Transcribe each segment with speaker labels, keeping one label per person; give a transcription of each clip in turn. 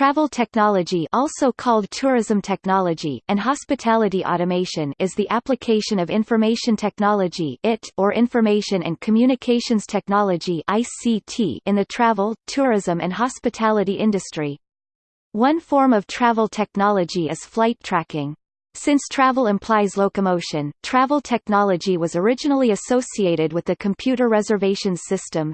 Speaker 1: Travel technology also called tourism technology, and hospitality automation is the application of information technology IT, or information and communications technology ICT in the travel, tourism and hospitality industry. One form of travel technology is flight tracking. Since travel implies locomotion, travel technology was originally associated with the Computer Reservation System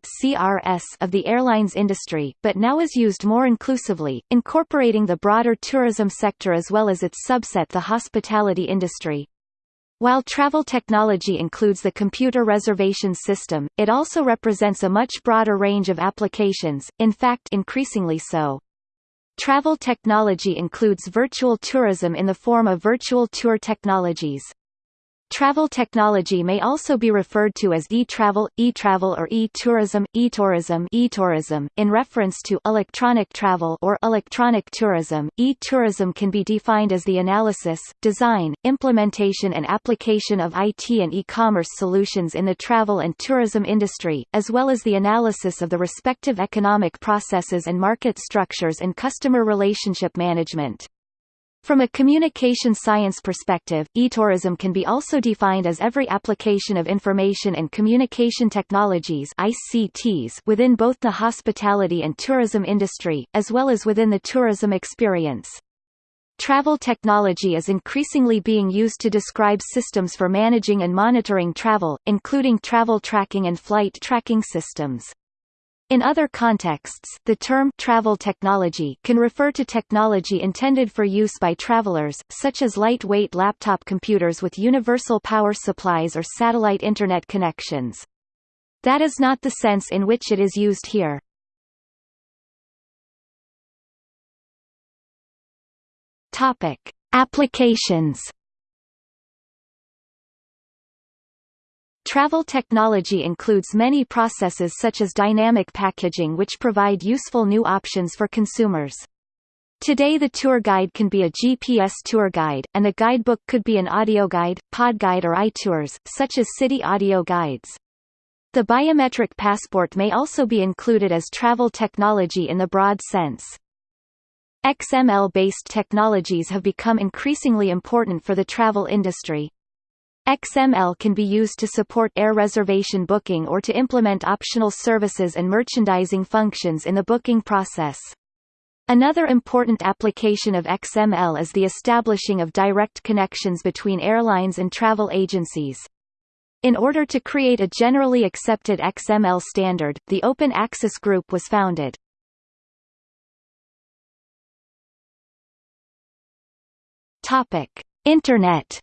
Speaker 1: of the airlines industry, but now is used more inclusively, incorporating the broader tourism sector as well as its subset the hospitality industry. While travel technology includes the computer reservation system, it also represents a much broader range of applications, in fact increasingly so. Travel technology includes virtual tourism in the form of virtual tour technologies. Travel technology may also be referred to as e-travel, e-travel or e-tourism, e-tourism, e-tourism in reference to electronic travel or electronic tourism. E-tourism can be defined as the analysis, design, implementation and application of IT and e-commerce solutions in the travel and tourism industry, as well as the analysis of the respective economic processes and market structures and customer relationship management. From a communication science perspective, e-tourism can be also defined as every application of information and communication technologies ICTs within both the hospitality and tourism industry, as well as within the tourism experience. Travel technology is increasingly being used to describe systems for managing and monitoring travel, including travel tracking and flight tracking systems. In other contexts, the term travel technology can refer to technology intended for use by travelers, such as lightweight laptop computers with universal power supplies or satellite Internet connections. That is not the sense in which it is used here. Topic: Applications Travel technology includes many processes such as dynamic packaging which provide useful new options for consumers. Today the tour guide can be a GPS tour guide, and the guidebook could be an audio guide, podguide or iTours, such as city audio guides. The biometric passport may also be included as travel technology in the broad sense. XML-based technologies have become increasingly important for the travel industry. XML can be used to support air reservation booking or to implement optional services and merchandising functions in the booking process. Another important application of XML is the establishing of direct connections between airlines and travel agencies. In order to create a generally accepted XML standard, the Open Access Group was founded. Internet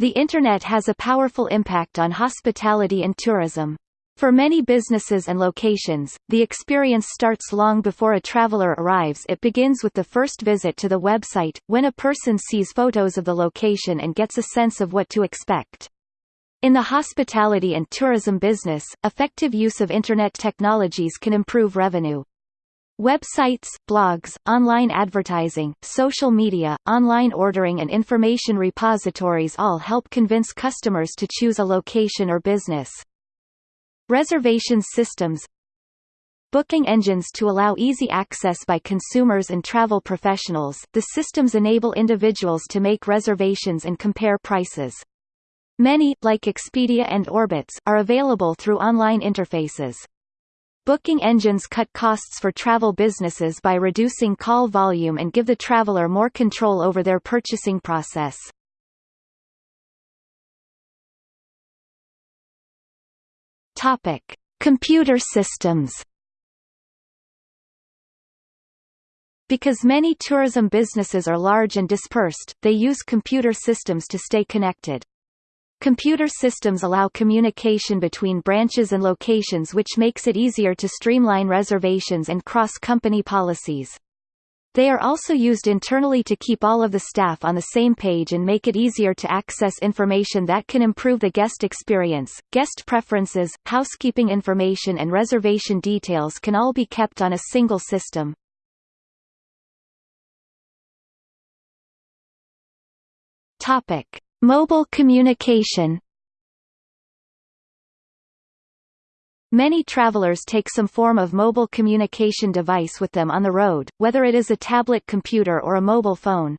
Speaker 1: The Internet has a powerful impact on hospitality and tourism. For many businesses and locations, the experience starts long before a traveler arrives it begins with the first visit to the website, when a person sees photos of the location and gets a sense of what to expect. In the hospitality and tourism business, effective use of Internet technologies can improve revenue. Websites, blogs, online advertising, social media, online ordering and information repositories all help convince customers to choose a location or business. Reservations systems Booking engines to allow easy access by consumers and travel professionals, the systems enable individuals to make reservations and compare prices. Many, like Expedia and Orbitz, are available through online interfaces. Booking engines cut costs for travel businesses by reducing call volume and give the traveler more control over their purchasing process. Topic: Computer systems. Because many tourism businesses are large and dispersed, they use computer systems to stay connected. Computer systems allow communication between branches and locations which makes it easier to streamline reservations and cross-company policies. They are also used internally to keep all of the staff on the same page and make it easier to access information that can improve the guest experience. Guest preferences, housekeeping information and reservation details can all be kept on a single system. Topic: Mobile communication Many travelers take some form of mobile communication device with them on the road, whether it is a tablet computer or a mobile phone.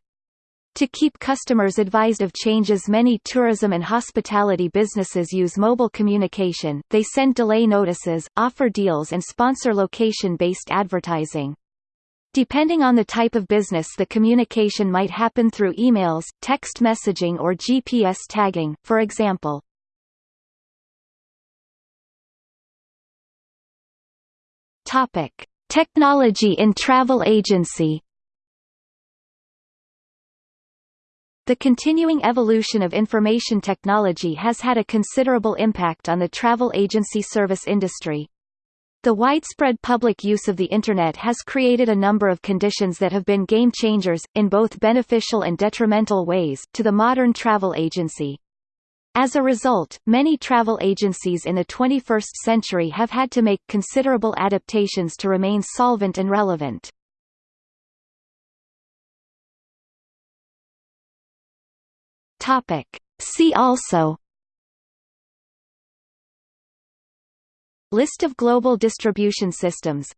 Speaker 1: To keep customers advised of changes many tourism and hospitality businesses use mobile communication, they send delay notices, offer deals and sponsor location-based advertising. Depending on the type of business the communication might happen through emails, text messaging or GPS tagging, for example. Topic. Technology in travel agency The continuing evolution of information technology has had a considerable impact on the travel agency service industry. The widespread public use of the Internet has created a number of conditions that have been game changers, in both beneficial and detrimental ways, to the modern travel agency. As a result, many travel agencies in the 21st century have had to make considerable adaptations to remain solvent and relevant. See also List of global distribution systems.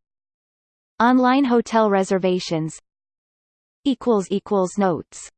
Speaker 1: Online hotel reservations. Notes